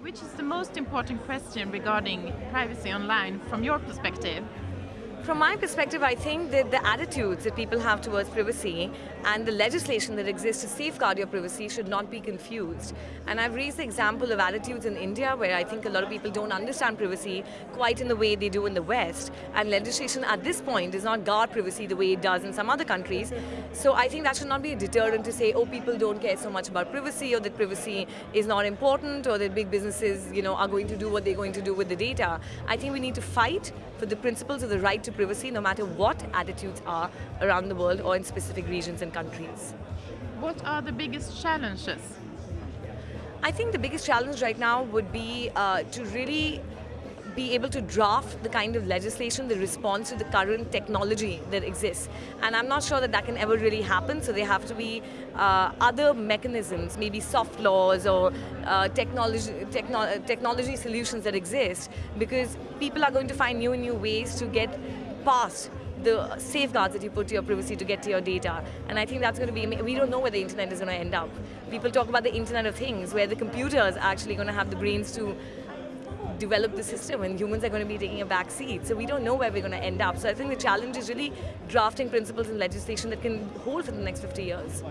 Which is the most important question regarding privacy online from your perspective? From my perspective, I think that the attitudes that people have towards privacy and the legislation that exists to safeguard your privacy should not be confused. And I've raised the example of attitudes in India where I think a lot of people don't understand privacy quite in the way they do in the West. And legislation at this point does not guard privacy the way it does in some other countries. So I think that should not be a deterrent to say, oh, people don't care so much about privacy or that privacy is not important or that big businesses you know, are going to do what they're going to do with the data. I think we need to fight for the principles of the right to privacy no matter what attitudes are around the world or in specific regions and countries. What are the biggest challenges? I think the biggest challenge right now would be uh, to really be able to draft the kind of legislation that responds to the current technology that exists. And I'm not sure that that can ever really happen, so there have to be uh, other mechanisms, maybe soft laws or uh, technology, techno technology solutions that exist, because people are going to find new and new ways to get past the safeguards that you put to your privacy to get to your data. And I think that's going to be, we don't know where the internet is going to end up. People talk about the internet of things, where the computers are actually going to have the brains to develop the system and humans are going to be taking a back seat. So we don't know where we're going to end up. So I think the challenge is really drafting principles and legislation that can hold for the next 50 years.